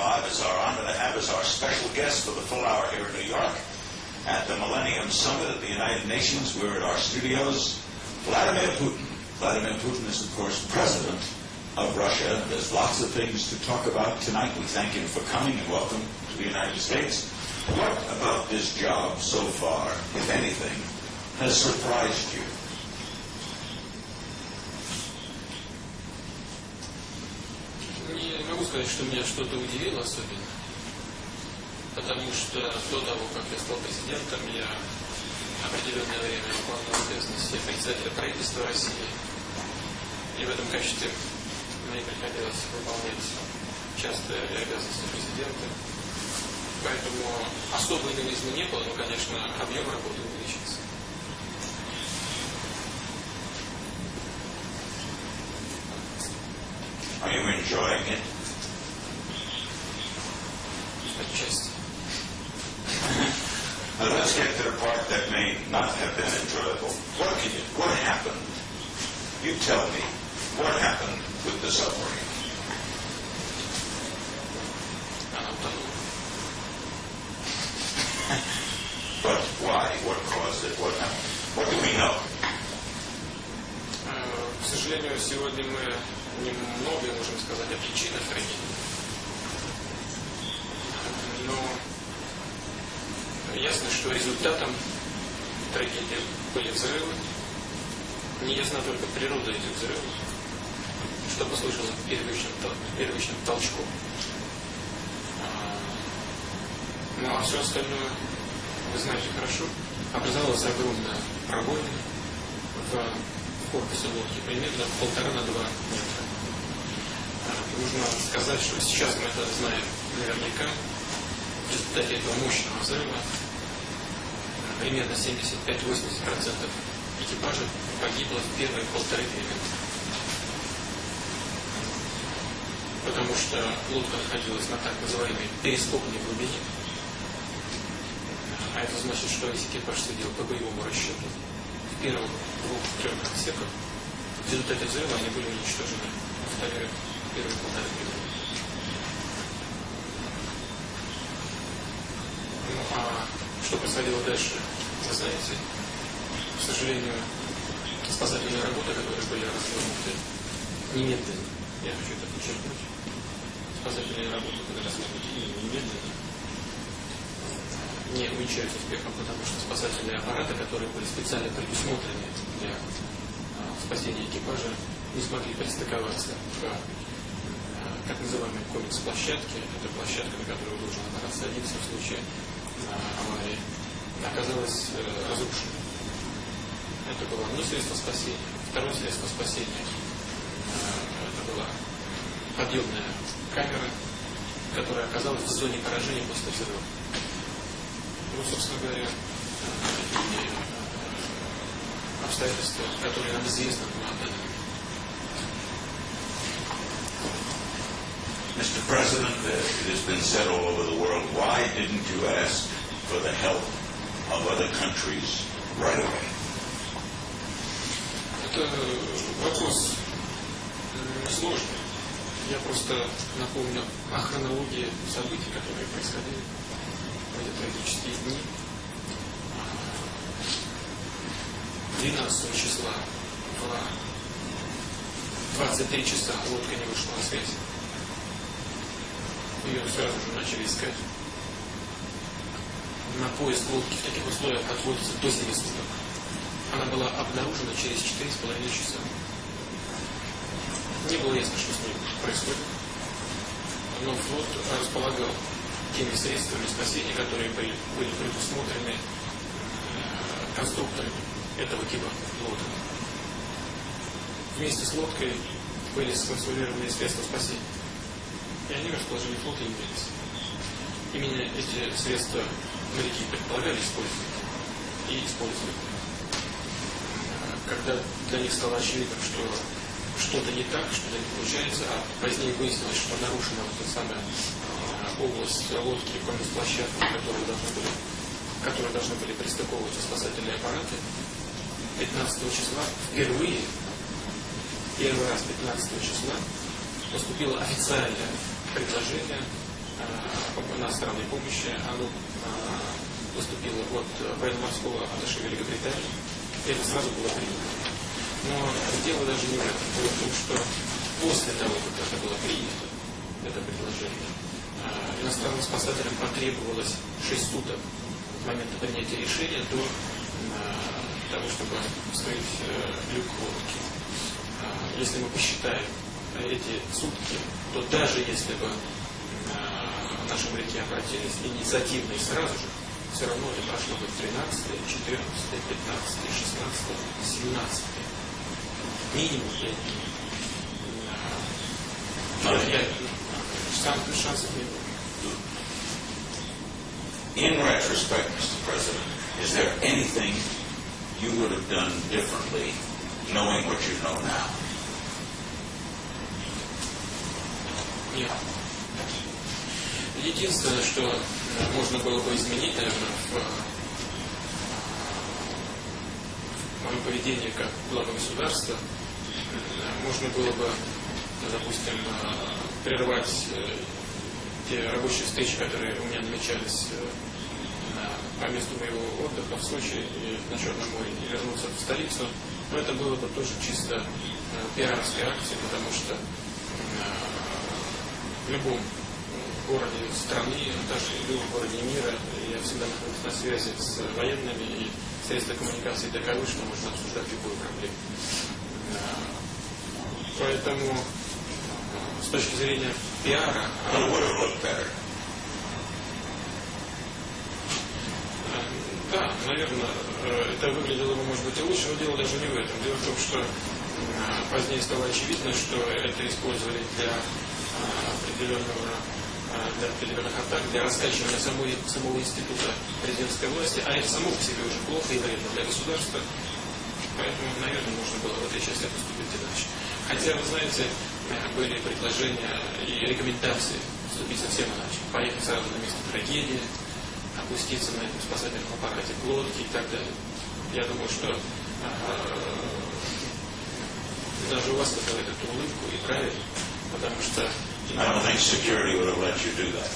2025 it's our honor to have as our special guest for the full hour here in New York at the Millennium Summit at the United Nations. We're at our studios. Vladimir Putin. Vladimir Putin is, of course, president of Russia. There's lots of things to talk about tonight. We thank him for coming and welcome to the United States. What about this job so far, if anything, has surprised you? Сказать, что меня что-то удивило особенно, потому что до того, как я стал президентом, я определенное время выполнял обязанности председателя правительства России. И в этом качестве мне приходилось выполнять часто обязанности президента. Поэтому особой новизны не было, но, конечно, объем работы увеличился. Are you enjoying it? Отчасти. Now let's get to the part that may not have been enjoyable. What can you, what happened? You tell me. What happened with the submarine? Она утонула. But why? What it? What do we know? К сожалению, сегодня мы немного можем сказать о причинах трагедии. Но ясно, что результатом трагедии были взрывы. Неясна только природа этих взрывов, что послужило первичным, первичным толчком. А, Ну а все остальное, вы знаете хорошо, образовалась огромная пробоина в корпусе лодки, примерно полтора на два метра. А, Нужно сказать, что сейчас мы это знаем наверняка. В результате этого мощного взрыва а, примерно 75-80% экипажа погибло в первые полторы-две минуты. Потому что лодка находилась на так называемой перископной глубине. Это значит, что экипаж сидел по боевому расчету в первых двух-трех отсеках. В результате взрыва они были уничтожены. В первые полторы минуты. Ну а что происходило дальше, вы знаете. К сожалению, спасательные работы, которые были развернуты немедленно, я хочу это подчеркнуть, спасательные работы были развернуты немедленно, не увенчаются успехом, потому что спасательные аппараты, которые были специально предусмотрены для а, спасения экипажа, не смогли пристыковаться к а, так называемой комикс-площадке. Это площадка, на которую должен аппарат садиться в случае а, аварии, оказалась э, разрушена. Это было не средство спасения. Второе средство спасения это была подъемная камера, которая оказалась в зоне поражения после взрыва. Ну, собственно говоря, э, обстоятельства, которые нам известны. Mr. President, uh, it has been said all over the world, why didn't you ask for the help of other countries right away? Это вопрос м, сложный. Я просто напомню о хронологии событий, которые происходили трагические дни. 12 числа в 23 часа лодка не вышла на связь. Ее сразу же начали искать. На поиск лодки в таких условиях отводится до 7 суток. Она была обнаружена через 4,5 часа. Не было ясно, что с ней происходит. Но флот располагал теми средствами спасения, которые были, были предусмотрены э, конструкторами этого типа лодок. Вместе с лодкой были сконструированы средства спасения. И они в расположении флота имелись. Именно эти средства моряки предполагали использовать и использовали. Э, Когда для них стало очевидно, что что-то не так, что-то не получается, а позднее выяснилось, что нарушена вот эта самая э, область лодки, площадки, которые должны были, к которой должны были пристыковываться спасательные аппараты. 15 числа впервые, первый раз 15 числа поступило официальное предложение об иностранной помощи. Оно поступило от военно-морского аташе Великобритании. И это сразу было принято. Но дело даже не в этом. Дело в том, что после того, как это было принято, это предложение, иностранным спасателям потребовалось 6 суток с момента принятия решения до того, чтобы вскрыть люк лодки. Если мы посчитаем эти сутки, то даже если бы наши моряки обратились инициативно и сразу же, все равно это прошло бы 13, 14, 15, 16, 17. Минимум 5 дней. Не было. In retrospect, Mr. President, is there anything you would have done differently knowing what you know now? Нет. Единственное, что можно было бы изменить, наверное, в моем поведении как глава государства, можно было бы, допустим, прервать те рабочие встречи, которые у меня намечались по месту моего отдыха в Сочи и на Черном море, и вернуться в столицу. Но это было бы тоже чисто пиарской акцией, потому что в любом городе страны, даже в любом городе мира, я всегда нахожусь на связи с военными и средства коммуникации таковы, что можно обсуждать любую проблему. Поэтому с точки зрения пиара... Да, наверное, это выглядело бы, может быть, и лучше, но дело даже не в этом. Дело в том, что позднее стало очевидно, что это использовали для определенного для определенных атак, для раскачивания самой, самого института президентской власти, а это само по себе уже плохо и вредно для государства. Поэтому, наверное, можно было в этой части поступить иначе. Хотя, вы знаете, были предложения и рекомендации поступить совсем иначе. Поехать сразу на место трагедии, опуститься на этом спасательном аппарате к лодке и так далее. Я думаю, что э, даже у вас вызывает эту улыбку и правильно, потому что I don't think security would have let you do that.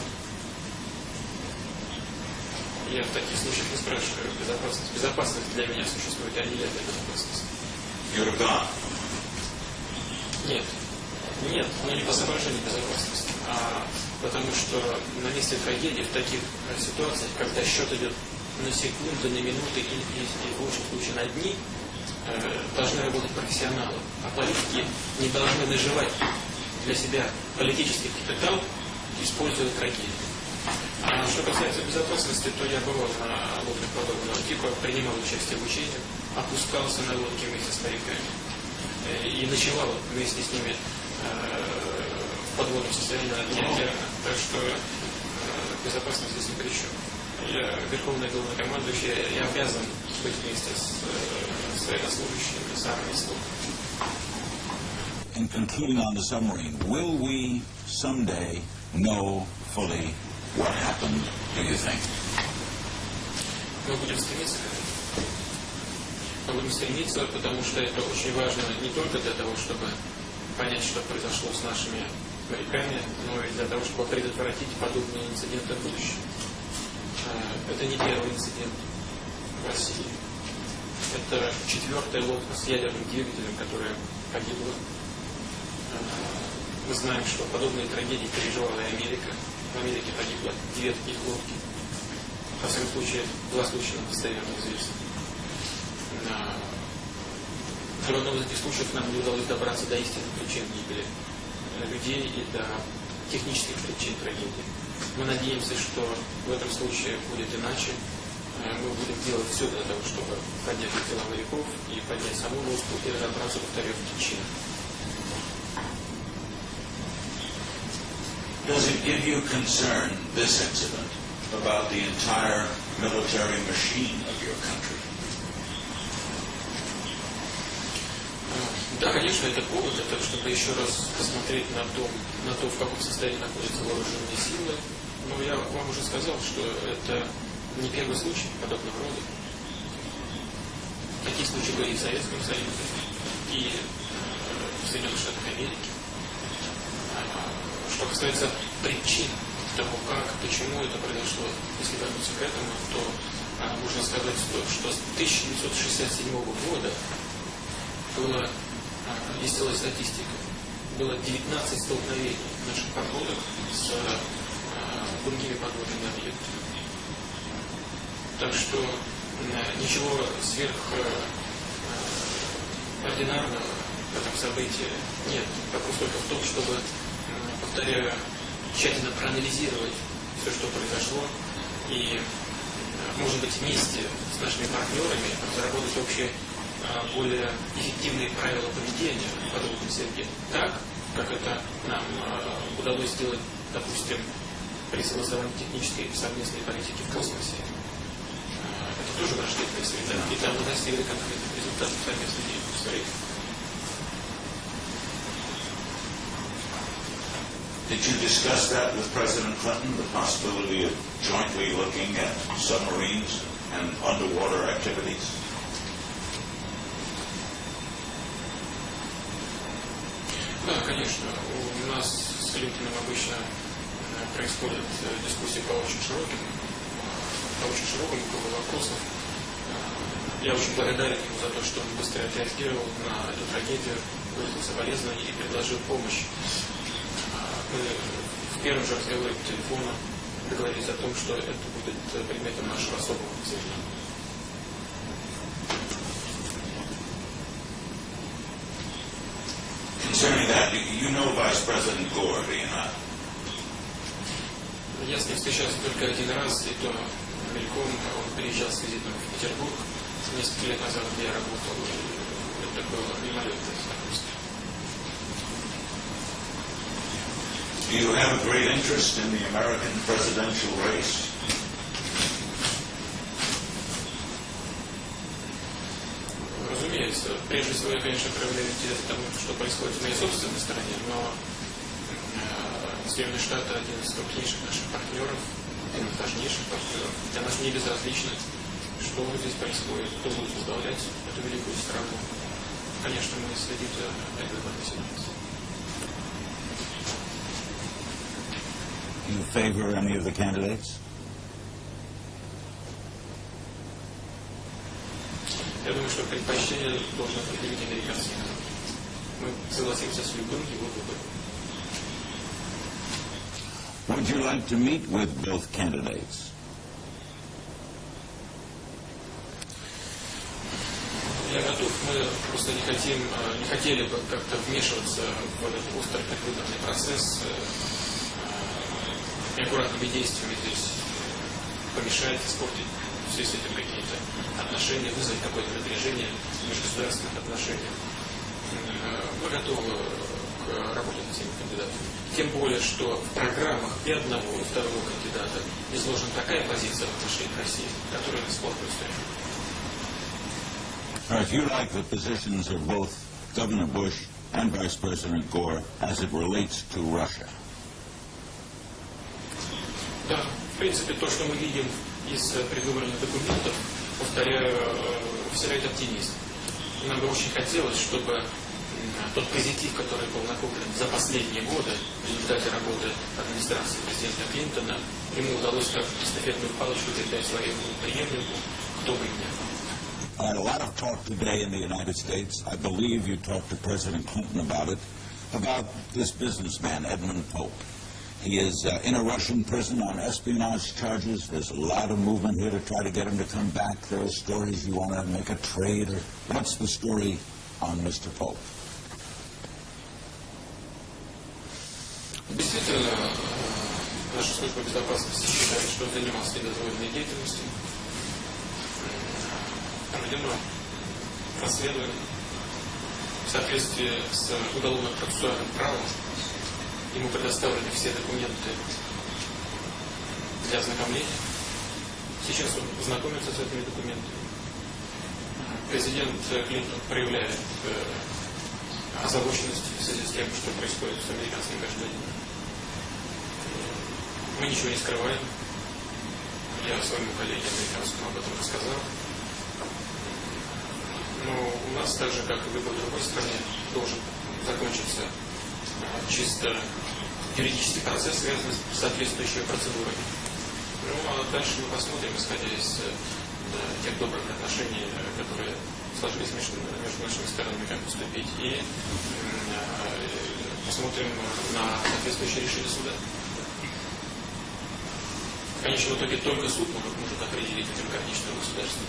я в таких случаях не спрашиваю безопасность. Безопасность для меня существует, а не я для безопасности. You'd have gone. Нет. Нет, но не по соображению безопасности, а потому что на месте трагедии в таких э, ситуациях, когда счет идет на секунды, на минуты или, или в лучшем случае на дни, э, должны работать профессионалы. А политики не должны наживать для себя политический капитал, используя трагедию. А что касается безопасности, то я бывал на лодках подобного типа, принимал участие в учениях, опускался на лодке вместе с моряками э, и ночевал вместе с ними в подводном состоянии на дне океана. Так что безопасность здесь ни при чем. Я верховный главнокомандующий, я обязан быть вместе с, с военнослужащими, с армией, In concluding on the submarine, will we someday know fully what happened, do you think? Мы будем стремиться. Мы будем стремиться, потому что это очень важно не только для того, чтобы понять, что произошло с нашими моряками, но и для того, чтобы предотвратить подобные инциденты в будущем. Это не первый инцидент в России. Это четвертая лодка с ядерным двигателем, которая погибла мы знаем, что подобные трагедии переживала и Америка. В Америке погибло две таких лодки. Во всяком случае, два случая достоверно известны. В одном из этих случаев нам не удалось добраться до истинных причин гибели людей и до технических причин трагедии. Мы надеемся, что в этом случае будет иначе. Мы будем делать все для того, чтобы поднять тела моряков и поднять саму лодку и разобраться, повторю, в причинах. Does it give you concern, this incident, about the entire military machine of your country? Да, конечно, это повод для чтобы еще раз посмотреть на, том, на то, в каком состоянии находятся вооруженные силы. Но я вам уже сказал, что это не первый случай подобного рода. Такие случаи были и в Советском Союзе, и в Соединенных Штатах Америки. Что касается причин того, как, почему это произошло, если вернуться к этому, то а, можно сказать, что, что с 1967 года было, а, веселая статистика, было 19 столкновений наших подводок с а, другими подводными объектами. Так что а, ничего сверхординарного в этом событии нет. Вопрос только в том, чтобы, повторяю, тщательно проанализировать все, что произошло, и, может быть, вместе с нашими партнерами разработать общие более эффективные правила поведения в подводной среде. Так, как это нам удалось сделать, допустим, при согласовании технической совместной политики в космосе. Это тоже враждебная среда. И там мы достигли конкретных результатов совместной деятельности. Did you discuss that with President Clinton, the possibility of jointly looking at submarines and underwater activities? Да, конечно. У нас с Клинтоном обычно происходят дискуссии по очень широким, по очень широкому кругу вопросов. Я очень благодарен ему за то, что он быстро отреагировал на эту трагедию, выразил соболезнования и предложил помощь мы в первом же разговоре по телефону договорились о том, что это будет предметом нашего особого внимания. Concerning that, you know Vice President Gore, do you not? Я с ним встречался только один раз, и то мельком он приезжал с визитом в Петербург несколько лет назад, где я работал, и это было мимолетное знакомство. Do you have a great interest in the American presidential race? Разумеется, прежде всего я, конечно, проявляю интерес к тому, что происходит в моей собственной стране, но э, Соединенные Штаты один из крупнейших наших партнеров, один из важнейших партнеров. Для нас не безразлично, что здесь происходит, кто будет возглавлять эту великую страну. Конечно, мы следим за этой ситуацией. you favor any of the candidates? Я думаю, что предпочтение должно определить американский народ. Мы согласимся с любым его выбором. Would you like to meet with both candidates? Я готов, мы просто не хотим, не хотели бы как-то вмешиваться в этот острый предвыборный процесс, неаккуратными действиями здесь помешать, испортить с этим какие-то отношения, вызвать какое-то напряжение межгосударственных отношениях. Мы готовы к работе над этими кандидатами. Тем более, что в программах и одного, и второго кандидата изложена такая позиция в отношении России, которая пор устраивает. If you like the positions of both Governor Bush and Vice President Gore as it relates to Russia, Да, в принципе, то, что мы видим из предвыборных документов, повторяю, вселяет оптимизм. Нам бы очень хотелось, чтобы тот позитив, который был накоплен за последние годы в результате работы администрации президента Клинтона, ему удалось как эстафетную палочку передать своему преемнику, кто бы ни был. A lot of talk today in the United States, I believe you talked to President Clinton about it, about this businessman, Edmund Pope. He is uh, in a Russian prison on espionage charges. There's a lot of movement here to try to get him to come back. There are stories you want to make a trade. Or what's the story on Mr. Pope? Действительно, наша служба безопасности считает, что он занимался недозволенной деятельностью. Проведено расследование в соответствии с уголовно-процессуальным правом Ему предоставлены все документы для ознакомления. Сейчас он знакомится с этими документами. Президент Клинтон проявляет э, озабоченность в связи с тем, что происходит с американским гражданином. Мы ничего не скрываем. Я своему коллеге американскому об этом рассказал. Но у нас, так же, как и в любой другой стране, должен закончиться чисто юридический процесс, связанный с соответствующими процедурами. Ну, а дальше мы посмотрим, исходя из э, тех добрых отношений, э, которые сложились между, между нашими сторонами, как поступить, и э, посмотрим на соответствующее решение суда. В конечном итоге только суд может, может определить демократичное государство.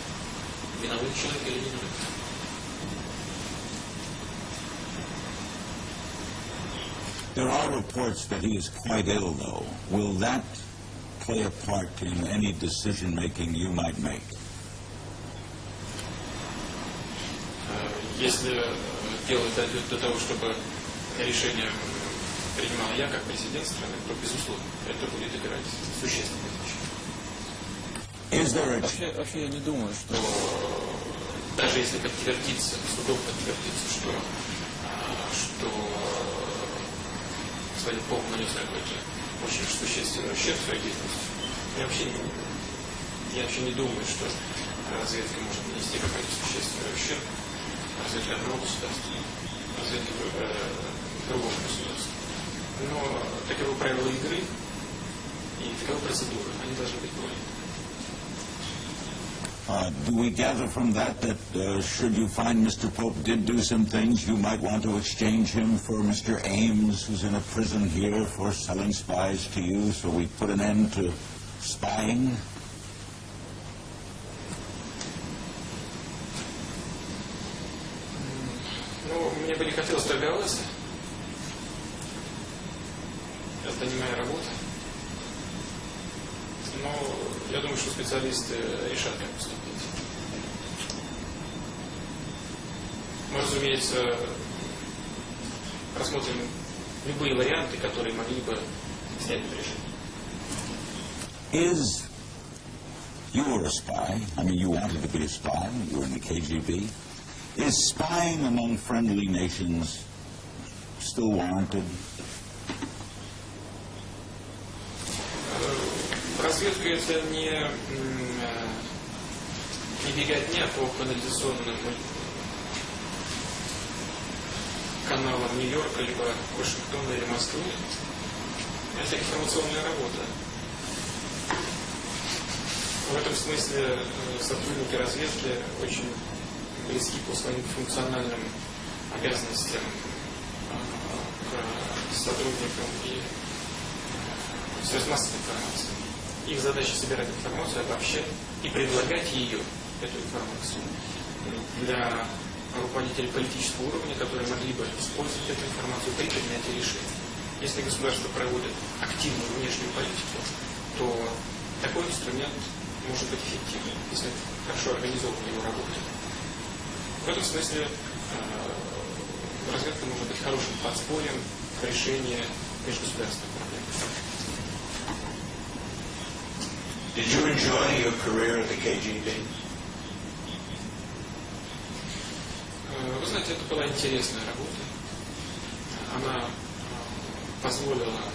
Виноват человек или не виноват. There are reports that he is quite ill, though. Will that play a part in any decision making you might make? Э, Если э, дело дойдет до того, чтобы решение принимал я как президент страны, то, безусловно, это будет играть существенное значение. Is there a Вообще, вообще я не думаю, что даже если подтвердится, судом подтвердится, что, что господин Пол нанес какой-то очень существенный ущерб своей деятельности, я вообще не, я вообще не думаю, что разведка может нанести какой-то существенный ущерб разведке одного государства, разведке э, другого государства. Но таковы правила игры и таковы процедуры, они должны быть поняты. Uh, do we gather from that that uh, should you find Mr. Pope did do some things, you might want to exchange him for Mr. Ames, who's in a prison here for selling spies to you, so we put an end to spying? Ну, мне бы не хотелось торговаться. Это не моя работа. Но я думаю, что специалисты решат, как поступить. Разумеется, рассмотрим любые варианты, которые могли бы снять напряжение. Is you were a spy? I mean, you wanted to be a spy. You were in the KGB. Is spying among friendly nations still warranted? Разведка это не, э, не беготня по канализационным каналам Нью-Йорка, либо Вашингтона или Москвы. Это информационная работа. В этом смысле э, сотрудники разведки очень близки по своим функциональным обязанностям э, к сотрудникам и э, средств массовой информации. Их задача собирать информацию, обобщать и предлагать ее, эту информацию, для руководителей политического уровня, которые могли бы использовать эту информацию при принятии решений. Если государство проводит активную внешнюю политику, то такой инструмент может быть эффективным, если хорошо организована его работа. В этом смысле э, разведка может быть хорошим подспорьем к решению межгосударственных проблем. Did you enjoy your career at the KGB? Э, Вы знаете, это была интересная работа. Она э, позволила э,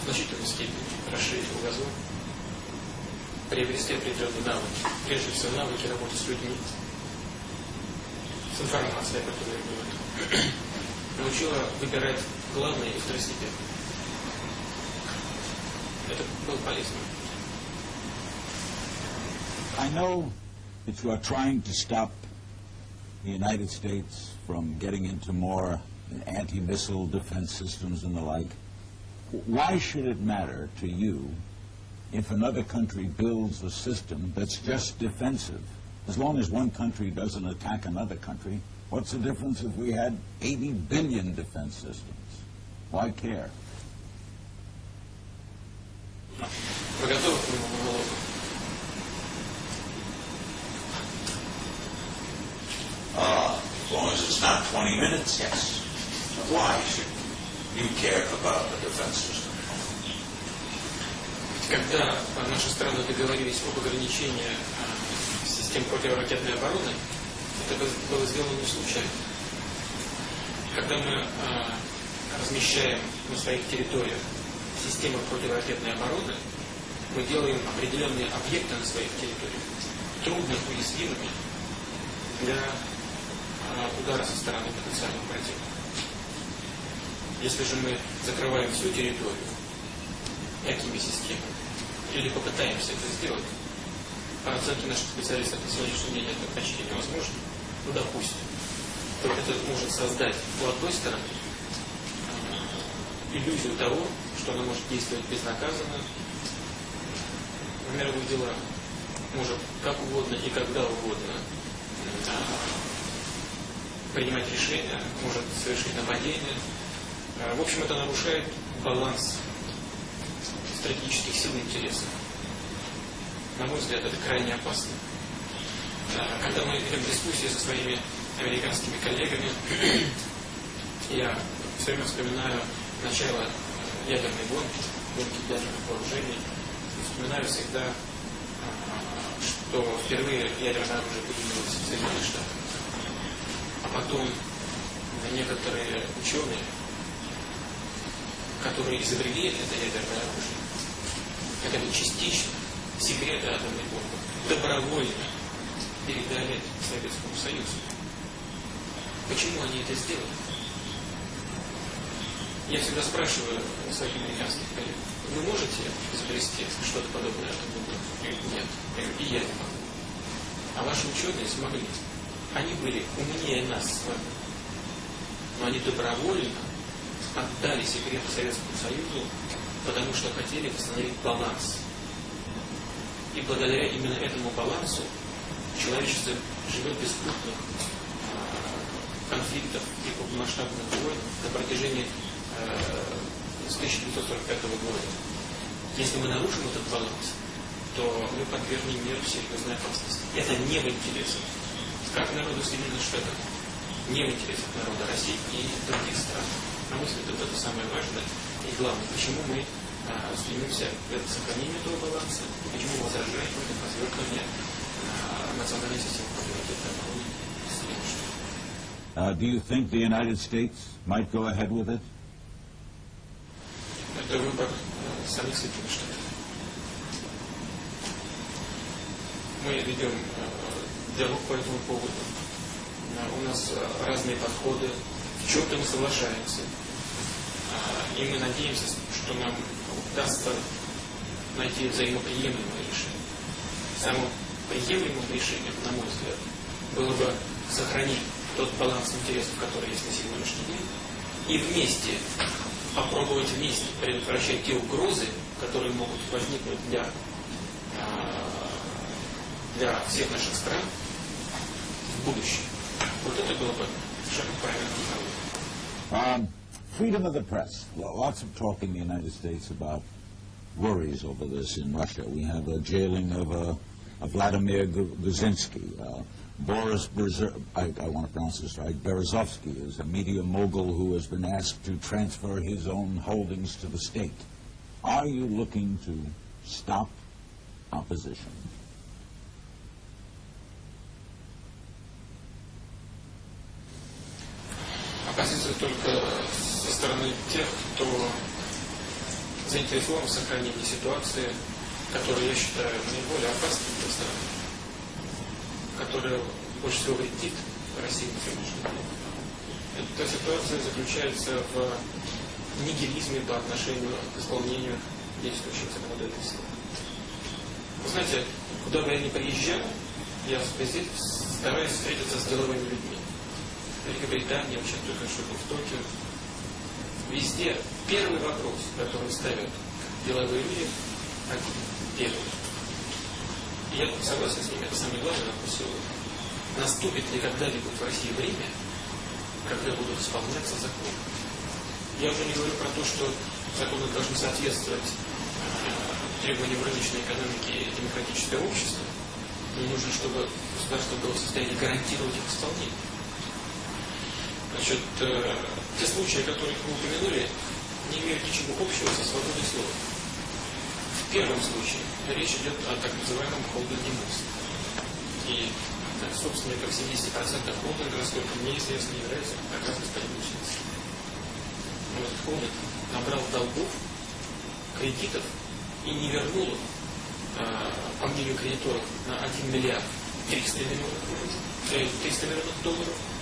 в значительной степени расширить кругозор, приобрести определенные навыки. Прежде всего, навыки работы с людьми, с информацией, о которой говорю. Научила выбирать главное и второстепенное. Это было полезно. I know that you are trying to stop the United States from getting into more anti-missile defense systems and the like. Why should it matter to you if another country builds a system that's just defensive? As long as one country doesn't attack another country, what's the difference if we had 80 billion defense systems? Why care? Long as it's not 20 minutes, yes. Why should you care about the defense system? Когда наши страны договорились об ограничении э, систем противоракетной обороны, это было- сделано не случайно. Когда мы э, размещаем на своих территориях системы противоракетной обороны, мы делаем определенные объекты на своих территориях трудно уязвимыми для удара со стороны потенциального противника. Если же мы закрываем всю территорию такими системами, или попытаемся это сделать, по оценке наших специалистов на сегодняшний день это почти невозможно, ну допустим, то это может создать у одной стороны иллюзию того, что она может действовать безнаказанно в мировых делах, может как угодно и когда угодно принимать решения, может совершить нападение. Э, В общем, это нарушает баланс стратегических сил и интересов. На мой взгляд, это крайне опасно. Э, Когда мы ведем дискуссии со своими американскими коллегами, я все время вспоминаю начало ядерной гонки, гонки ядерных вооружений, вспоминаю всегда, э, что впервые ядерное оружие появилось в Соединенных Штатах, потом некоторые ученые, которые изобрели это ядерное оружие, хотя бы частично, секреты атомной бомбы, добровольно передали Советскому Союзу. Почему они это сделали? Я всегда спрашиваю своих американских коллег, вы можете изобрести что-то подобное атомной бомбе? Нет. И я не могу. А ваши ученые смогли. Они были умнее нас с вами. Но они добровольно отдали секреты Советскому Союзу, потому что хотели восстановить баланс. И благодаря именно этому балансу человечество живет без крупных а, конфликтов и крупномасштабных войн на протяжении э, с 1945 года. Если мы нарушим этот баланс, то мы подвергнем миру серьезной опасности. Это не в интересах как народу Соединенных Штатов, не в интересах народа России и других стран. На мой взгляд, это самое важное и главное, почему мы а, стремимся к сохранению этого баланса, почему возражаем против развертывания а, национальной системы противодействия обороны Соединенных Штатов. Uh, do you think the United States might go ahead with it? Это выбор э, самих Соединенных Штатов. Мы ведем э, диалог по этому поводу. У нас э, разные подходы, в чем-то мы соглашаемся. А, И мы надеемся, что нам удастся найти взаимоприемлемое решение. Самым приемлемым решением, на мой взгляд, было бы сохранить тот баланс интересов, который есть на сегодняшний день, и вместе попробовать вместе предотвращать те угрозы, которые могут возникнуть для, для всех наших стран в будущем. Вот это было бы совершенно правильно направление. Um, freedom of the press. Well, lots of talk in the United States about worries over this in Russia. We have a jailing of, uh, of Vladimir Gu- Guzinsky. Uh, Boris Berzer- I, I want to pronounce this right. Berezovsky is a media mogul who has been asked to transfer his own holdings to the state. Are you looking to stop opposition? Опасится только со стороны тех, кто заинтересован в сохранении ситуации, которая я считаю наиболее опасной для страны, которая больше всего вредит России на сегодняшний день. Эта ситуация заключается в нигилизме по отношению к исполнению действующих законодательства. Вы знаете, куда бы я ни приезжал, я везде стараюсь встретиться с деловыми людьми. Великобритании, вообще только что был в Токио. Везде первый вопрос, который ставят деловые люди, один, первый. И я согласен с ними, это самый главный вопрос. Наступит ли когда-нибудь в России время, когда будут исполняться законы? Я уже не говорю про то, что законы должны соответствовать э, требованиям рыночной экономики и демократического общества. Но нужно, чтобы государство было в состоянии гарантировать их исполнение. Значит, э, те случаи, о которых вы упомянули, не имеют ничего общего со свободой слова. В первом случае речь идет о так называемом холдинге мост. И да, собственником 70% холдинга, насколько мне известно, является как раз господин этот холдинг набрал долгов, кредитов и не вернул их, э, по мнению кредиторов, на 1 миллиард 300 миллионов, э, 300 миллионов долларов.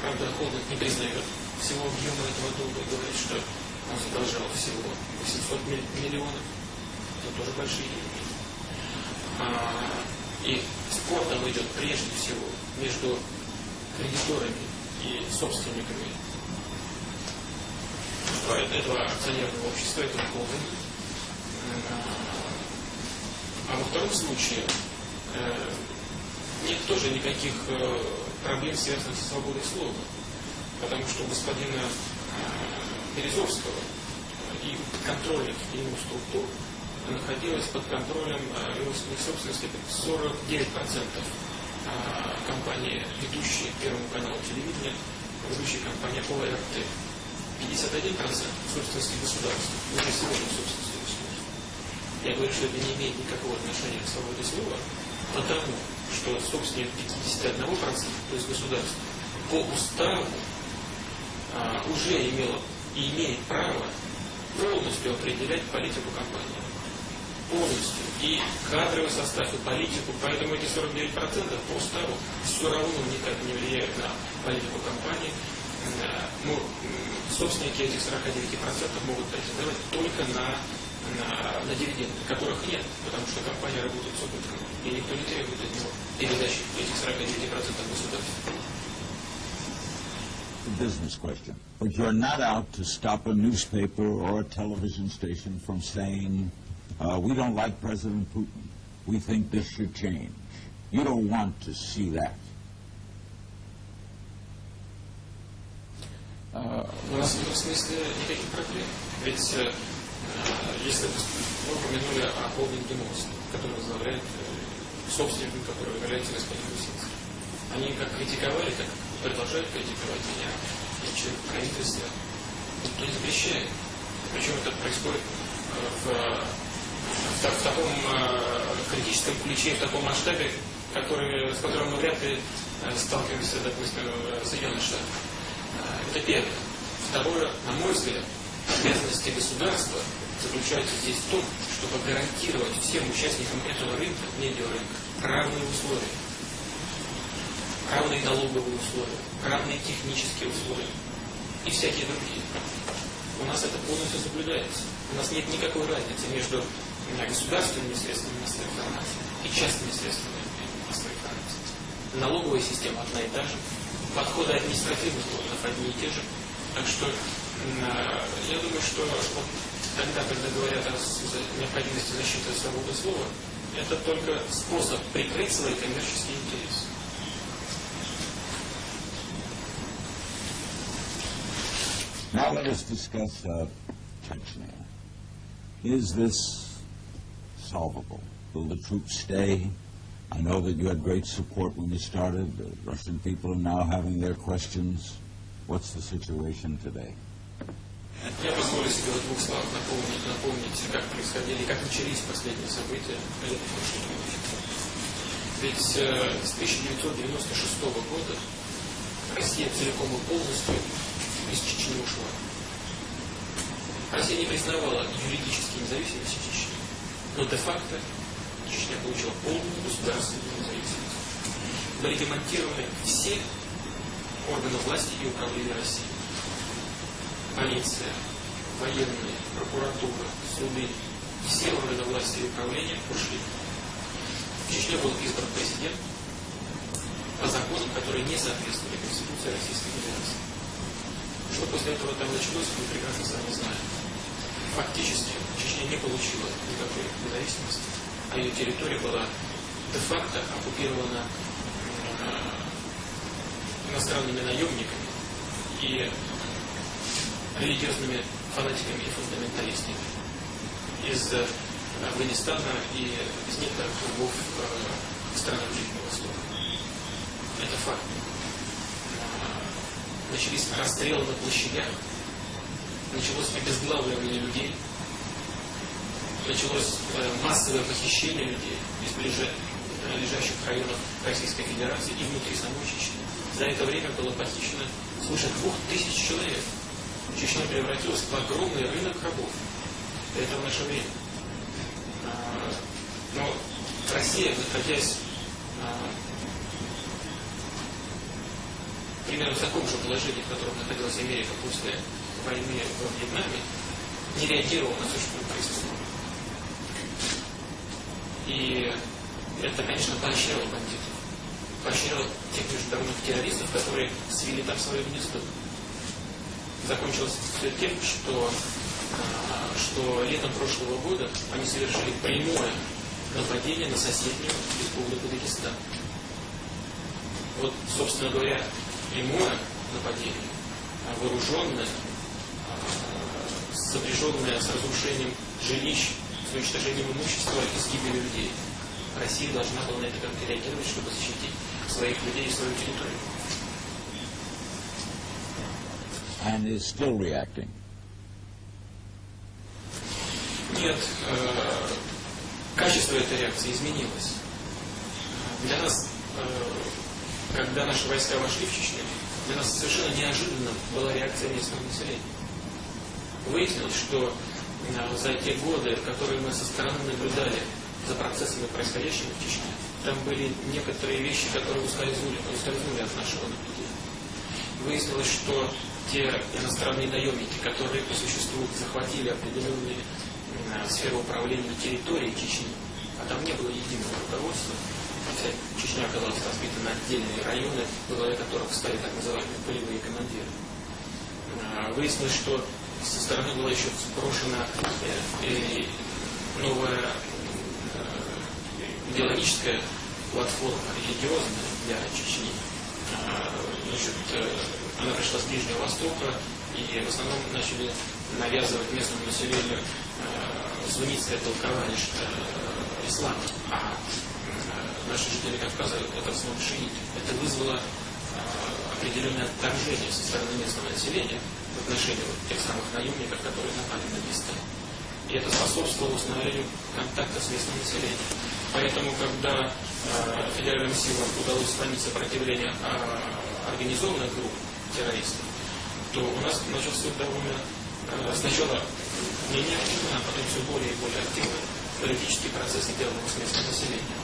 Правда, холдинг не признает всего объема этого долга и говорит, что он задолжал всего 800 миль- миллионов. Это тоже большие деньги. А, и спор там идет прежде всего между кредиторами и собственниками этого акционерного общества, этого холдинга. А во втором случае э, нет тоже никаких э, проблем, связанных со свободой слова. Потому что у господина Березовского и контрольных ему структур находилось под контролем э, его собственности 49% э, компании, ведущей Первому каналу телевидения, ведущей компания ОРТ. 51% собственности государства, уже сегодня собственности государства. Я говорю, что это не имеет никакого отношения к свободе слова, потому что собственник 51%, то есть государство, по уставу а, уже имело и имеет право полностью определять политику компании. Полностью. И кадровый состав, и политику. Поэтому эти 49% по уставу все равно никак не влияют на политику компании. Ну, собственники этих 49% могут претендовать только на, на, на дивиденды, которых нет, потому что компания работает с убытком, и никто не требует от него передачи этих 49% государству. A business question. But you're not out to stop a newspaper or a television station from saying, uh, we don't like President Putin. We think this should change. You don't want to see that. А, У нас смысле никаких проблем. Ведь э, если вы упомянули о холдинге МОЗ, который возглавляет э, собственником, который является господин Гусинский. Они как критиковали, так продолжают критиковать меня и член правительства. Никто не запрещает. Причем это происходит э, в, в, в таком э, критическом ключе, в таком масштабе, который, с которым мы вряд ли сталкиваемся, допустим, в Соединенных Штатах. Это первое. Второе, на мой взгляд, обязанности государства заключаются здесь в том, чтобы гарантировать всем участникам этого рынка, медиарынка, равные условия. Равные налоговые условия, равные технические условия и всякие другие. У нас это полностью соблюдается. У нас нет никакой разницы между государственными средствами массовой информации и частными средствами массовой информации. Налоговая система одна и та же, подходы административных органов одни и те же. Так что я думаю, что вот тогда, когда говорят о с- необходимости защиты свободы слова, это только способ прикрыть свои коммерческие интересы. Now let us discuss uh, Chechnya. Is this solvable? Will the troops stay? I know that you had great support when you started. The Russian people are now having their questions. What's the situation today? Я позволю себе в двух словах напомнить, напомнить, как происходили, как начались последние события. Ведь э, с 1996 года Россия целиком и полностью из Чечни ушла. Россия не признавала юридически независимость Чечни, но де-факто Чечня получила полную государственную независимость. Были демонтированы все органы власти и управления России полиция, военные, прокуратура, суды, все органы власти и управления ушли. В Чечне был избран президент по законам, которые не соответствовали Конституции Российской Федерации. Что после этого там началось, мы прекрасно сами знаем. Фактически Чечня не получила никакой независимости, а ее территория была де-факто оккупирована э, иностранными наемниками и религиозными фанатиками и фундаменталистами из э, Афганистана и из некоторых кругов э, стран Ближнего Востока. Это факт. Э, Начались расстрелы на площадях, началось обезглавливание людей, началось э, массовое похищение людей из лежащих районов Российской Федерации и внутри самой Чечни. За это время было похищено свыше двух тысяч человек. Чечня превратилась в огромный рынок рабов. Это в наше время. А, Но Россия, находясь а, примерно в таком же положении, в котором находилась Америка после войны во Вьетнаме, не реагировала на все, что. И это, конечно, поощряло бандитов. Поощряло тех международных террористов, которые свели там свое гнездо. Закончилось все тем, что, а, что летом прошлого года они совершили прямое нападение на соседнюю республику Дагестан. Вот, собственно говоря, прямое нападение, а вооруженное, а, сопряженное с разрушением жилищ, с уничтожением имущества и с гибелью людей. Россия должна была на это как-то реагировать, чтобы защитить своих людей и свою территорию. And is still reacting. Нет, э, качество этой реакции изменилось. Для нас, э, когда наши войска вошли в Чечню, для нас совершенно неожиданно была реакция местного населения. Выяснилось, что э, за те годы, которые мы со стороны наблюдали за процессами, происходящими в Чечне, там были некоторые вещи, которые ускользнули, ускользнули от нашего наблюдения. Выяснилось, что те иностранные наемники, которые по существу захватили определенные э, сферы управления территорией Чечни, а там не было единого руководства, хотя Чечня оказалась разбита на отдельные районы, во главе которых стали так называемые полевые командиры. Э, выяснилось, что со стороны была еще сброшена э, новая идеологическая платформа, религиозная для Чечни. Значит, она пришла с Ближнего Востока, и в основном начали навязывать местному населению э, суннитское толкование э, ислама. А э, наши жители Кавказа это в основном шииты. Это вызвало э, определенное отторжение со стороны местного населения в отношении вот тех самых наемников, которые напали на места. И это способствовало установлению контакта с местным населением. Поэтому, когда э, федеральным силам удалось сломить сопротивление э, организованных групп, террористов, то у нас начался довольно э, сначала менее активно, а потом все более и более активно политический процесс диалога с местным населением.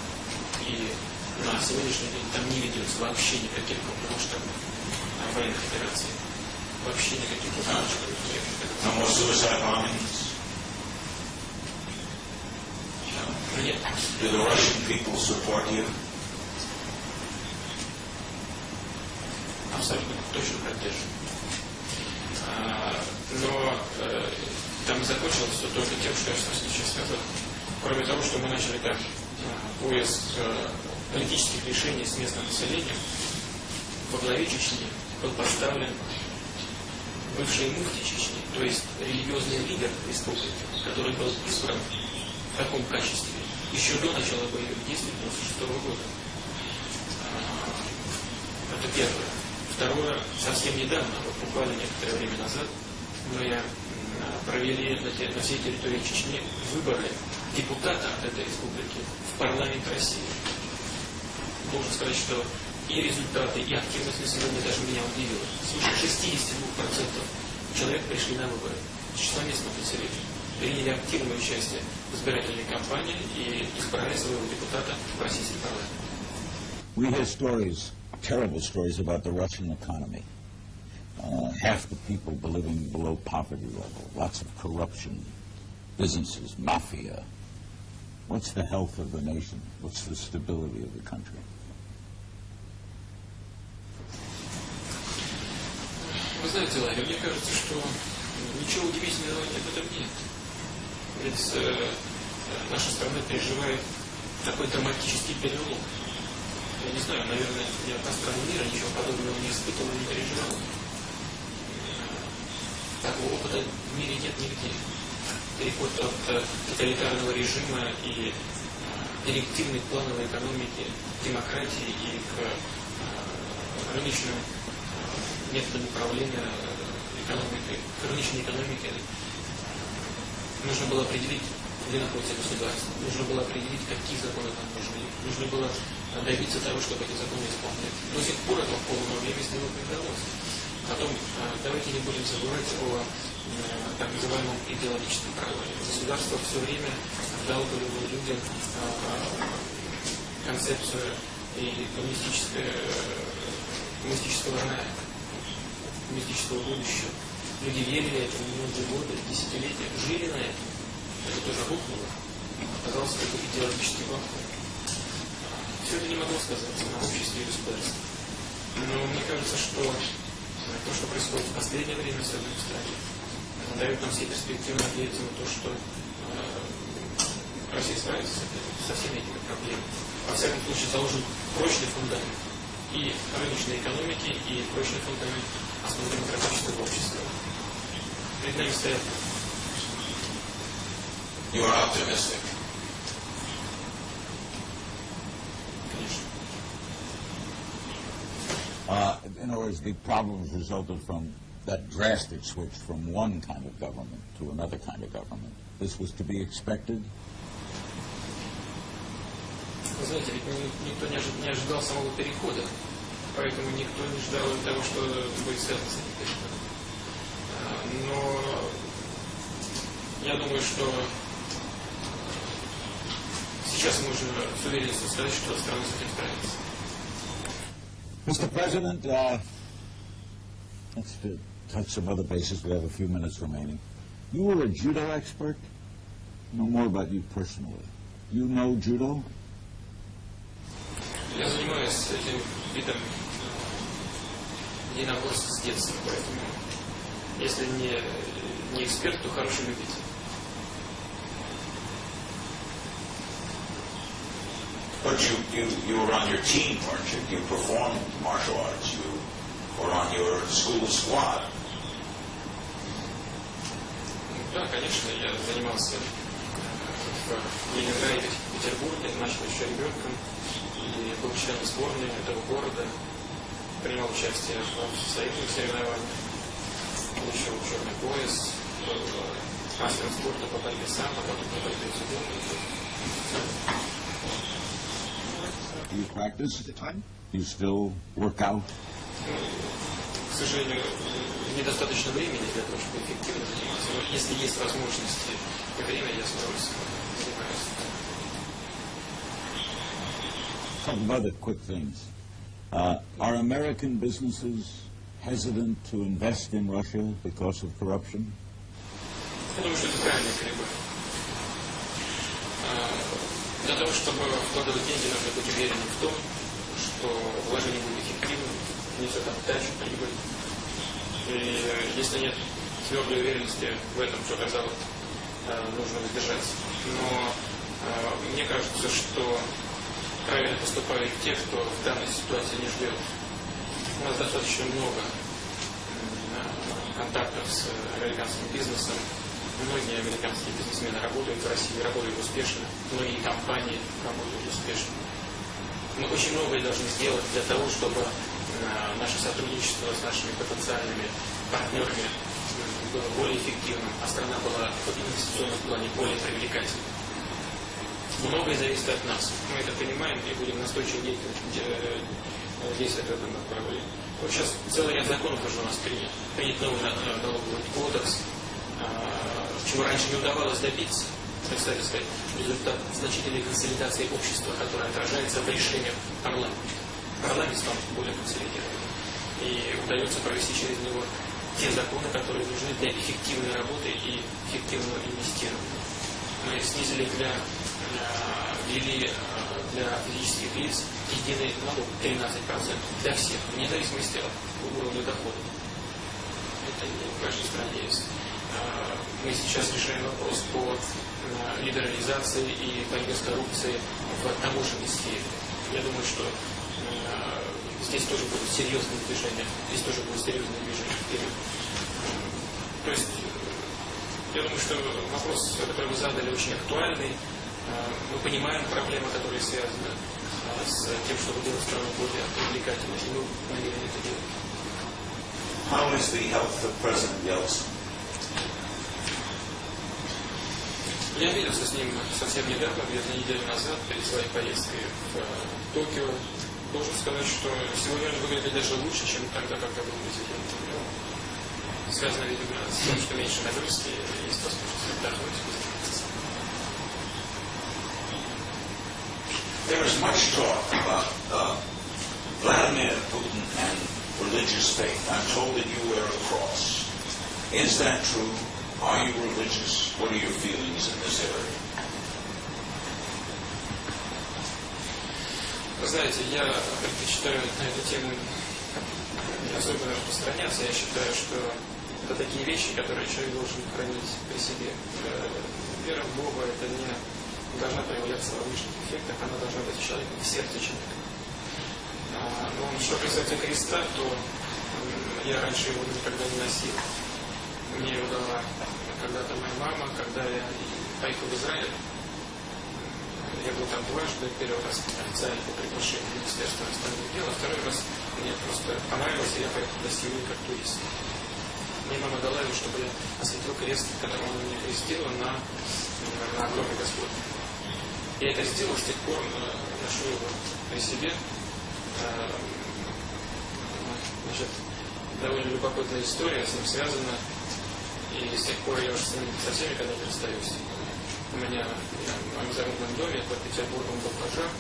И на сегодняшний день там не ведется вообще никаких крупномасштабных а, военных операций. Вообще никаких крупномасштабных военных операций. No more suicide bombings. Нет. Do the Russian people support you? Точно поддерживаю. А, но э, там закончилось все только тем, что я сейчас сказал. Кроме того, что мы начали там а, поиск э, политических решений с местным населением, во главе Чечни был поставлен бывший муфти Чечни, то есть религиозный лидер республики, который был избран в таком качестве еще до начала боевых действий 1996 года. А, это первое. Второе, совсем недавно, вот буквально некоторое время назад, мы провели на, всей территории Чечни выборы депутата от этой республики в парламент России. Должен сказать, что и результаты, и активность населения даже меня удивила. Свыше 62% человек пришли на выборы из числа местного населения. Приняли активное участие в избирательной кампании и избрали своего депутата в российский парламент. We hear stories terrible stories about the Russian economy. Uh, half the people living below poverty level, lots of corruption, businesses, mafia. What's the health of the nation? What's the stability of the country? Вы знаете, Ларри, мне кажется, что ничего удивительного в этом нет. Ведь э, наша страна переживает такой драматический перелом. Я не знаю, наверное, ни одна мира ничего подобного не испытывала, не переживала. Такого опыта в мире нет нигде. Переход от э, тоталитарного режима и э, директивной плановой экономики, демократии и к э, рыночным методам управления экономикой, к рыночной экономике нужно было определить, где находится государство, нужно было определить, какие законы там нужны, нужно было добиться того, чтобы эти законы исполнять. До сих пор это в полном объеме сделать не удалось. Потом давайте не будем забывать о так называемом идеологическом провале. Государство все время вдалбливало людям концепцию и коммунистического рая. коммунистического будущего. Люди верили этому многие годы, десятилетия, жили на этом. Это тоже рухнуло. Оказался такой идеологический вакуум. Все это не могло сказаться на обществе и государстве. Но мне кажется, что то, что происходит в последнее время в Штатах, э, дает нам все перспективы надеяться на то, что э, Россия справится со всеми этими проблемами. Во всяком случае, заложен прочный фундамент и рыночной экономики, и прочный фундамент основы демократического общества. Перед нами стоят You are optimistic. Uh, in other words, the problems resulted from that drastic switch from one kind of government to another kind of government. This was to be expected. Знаете, ведь ни- никто не ожи- не ожидал самого перехода, поэтому никто не ждал того, что будет связано с этим переходом. А, Но я думаю, что сейчас можно с уверенностью сказать, что страна с этим справится. Mr. President, uh, let's uh, touch some other bases. We have a few minutes remaining. You were a judo expert? Know more about you personally. You know judo? Я занимаюсь этим видом единоборств с детства, поэтому если не, не эксперт, то хороший любитель. But you, you, you were on your team, weren't you? You performed martial arts. You were on your school squad. Да, конечно, я занимался э, в Ленинграде, в Петербурге, начал еще ребенком и был членом сборной этого города, принимал участие в союзных соревнованиях, получил черный пояс, был э, мастером спорта по борьбе сам, а потом по борьбе судом. Do you practice at the time? You still work out? К сожалению, недостаточно времени для того, чтобы эффективно заниматься. Но если есть возможности и время, я с удовольствием занимаюсь. Couple of other quick things. Uh, are American businesses hesitant to invest in Russia because of corruption? Я думаю, что это правильный колебание. Для того, чтобы вкладывать деньги, нужно быть уверенным в том, что вложение будет эффективным, несет отдачу, прибыль. И э, если нет твердой уверенности в этом, то вот э, нужно воздержаться. Но э, мне кажется, что правильно поступают те, кто в данной ситуации не ждет. У нас достаточно много контактов с американским бизнесом. Многие американские бизнесмены работают в России, работают успешно. Многие компании работают успешно. Мы очень многое должны сделать для того, чтобы э, наше сотрудничество с нашими потенциальными партнерами м, было более эффективным, а страна была в инвестиционном плане более привлекательной. Многое зависит от нас. Мы это понимаем и будем настойчиво действовать, де- э, в этом направлении. Вот сейчас целый ряд законов уже у нас принят. Принят новый на- э, налоговый кодекс, э, чего раньше не удавалось добиться. Это, кстати сказать, результат значительной консолидации общества, которая отражается в решениях парламента. Парламент стал более консолидированным. И удается провести через него те законы, которые нужны для эффективной работы и эффективного инвестирования. Мы снизили для, э, ввели э, для физических лиц единый налог 13% для всех, вне зависимости от уровня дохода. Это не в каждой стране есть. Э, Мы сейчас решаем вопрос по э, либерализации и борьбе с коррупцией в таможенной сфере. Я думаю, что э, здесь тоже будут серьезные движения, здесь тоже будет серьезное движение вперед. То есть я думаю, что вопрос, который вы задали, очень актуальный. Э, Мы понимаем проблемы, которые связаны э, с тем, чтобы делать страну более привлекательной, и мы намерены это делать. How is the health of President Yeltsin? Я виделся с ним совсем недавно, где-то неделю назад, перед своей поездкой в э, Токио. Должен сказать, что сегодня он выглядит даже лучше, чем тогда, когда был президентом. Связано, видимо, с тем, что меньше нагрузки, есть возможность отдохнуть. There is much talk about uh, Vladimir Putin and religious faith. I'm told that you wear a cross. Is that true? Are you religious? What are your feelings in this area? Вы знаете, я предпочитаю на эту тему не особенно распространяться. Я считаю, что это такие вещи, которые человек должен хранить при себе. Э, Вера в Бога это не должна проявляться во внешних эффектах, она должна быть человеке, в сердце человека. А, Но что касается креста, то м, я раньше его никогда не носил. Мне дала когда-то моя мама, когда я поехал в Израиль. Я был там дважды, первый раз официально по приглашению Министерства иностранных дел, а второй раз мне просто понравилось, и я поехал в гостевую как турист. Мне мама дала его, чтобы я осветил крест, которым она меня крестила на, на громе Господь. Я это сделал, с тех пор ношу его при себе. Э, Значит, довольно любопытная история с ним связана. И с тех пор я уже со всеми когда не расстаюсь. У меня в моем загородном доме под Петербургом был пожар.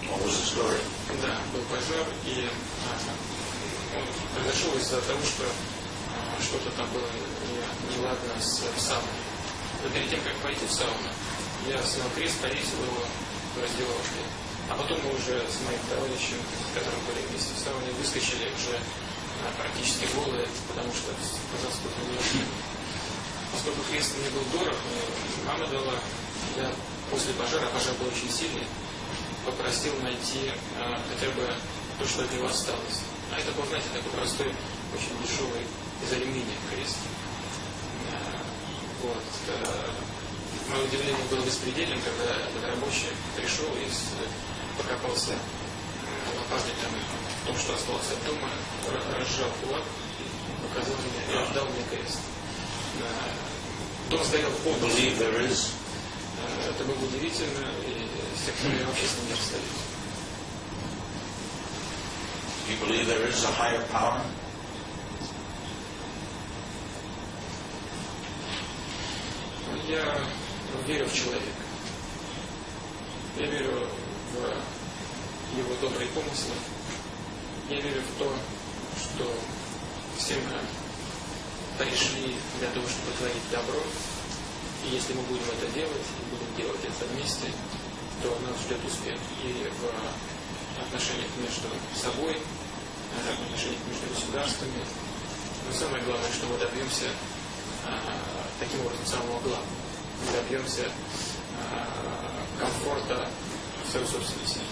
The story? Да, был пожар, и а, он произошел из-за того, что а, что-то там было не- неладно с сауной. Но перед тем, как пойти в сауну, я снял крест, повесил его в раздевалке. А потом мы уже с моим товарищем, с которым были вместе в сауне, выскочили уже практически голые, потому что пожалуйста, не. Поскольку крест мне был дорог, мне мама дала, я после пожара, пожар был очень сильный, попросил найти а, хотя бы то, что от него осталось. А это был, знаете, такой простой, очень дешевый из алюминия крест. А, вот. а, мое удивление было беспредельным, когда рабочий пришел и покопался там в том, что осталось от дома, ра- разжал кулак и показал мне, и отдал мне крест. Дом стоял в полном Это было удивительно, и с тех пор я вообще с ним не расстаюсь. You believe there is a higher power? Я верю в человека. Я верю его добрые помыслы. Я верю в то, что все мы пришли для того, чтобы творить добро. И если мы будем это делать, и будем делать это вместе, то нас ждет успех и в отношениях между собой, э, в отношениях между государствами. Но самое главное, что мы добьемся а, таким образом самого главного. Мы добьемся а, комфорта в своем собственном сердце.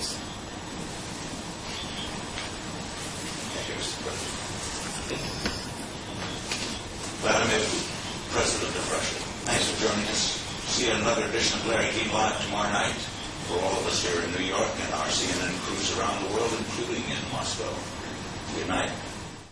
Vladimir President of Russia. Thanks for joining us. See another edition of Larry King Live tomorrow night. For all of us here in New York and our CNN crews around the world, including in Moscow. Good night.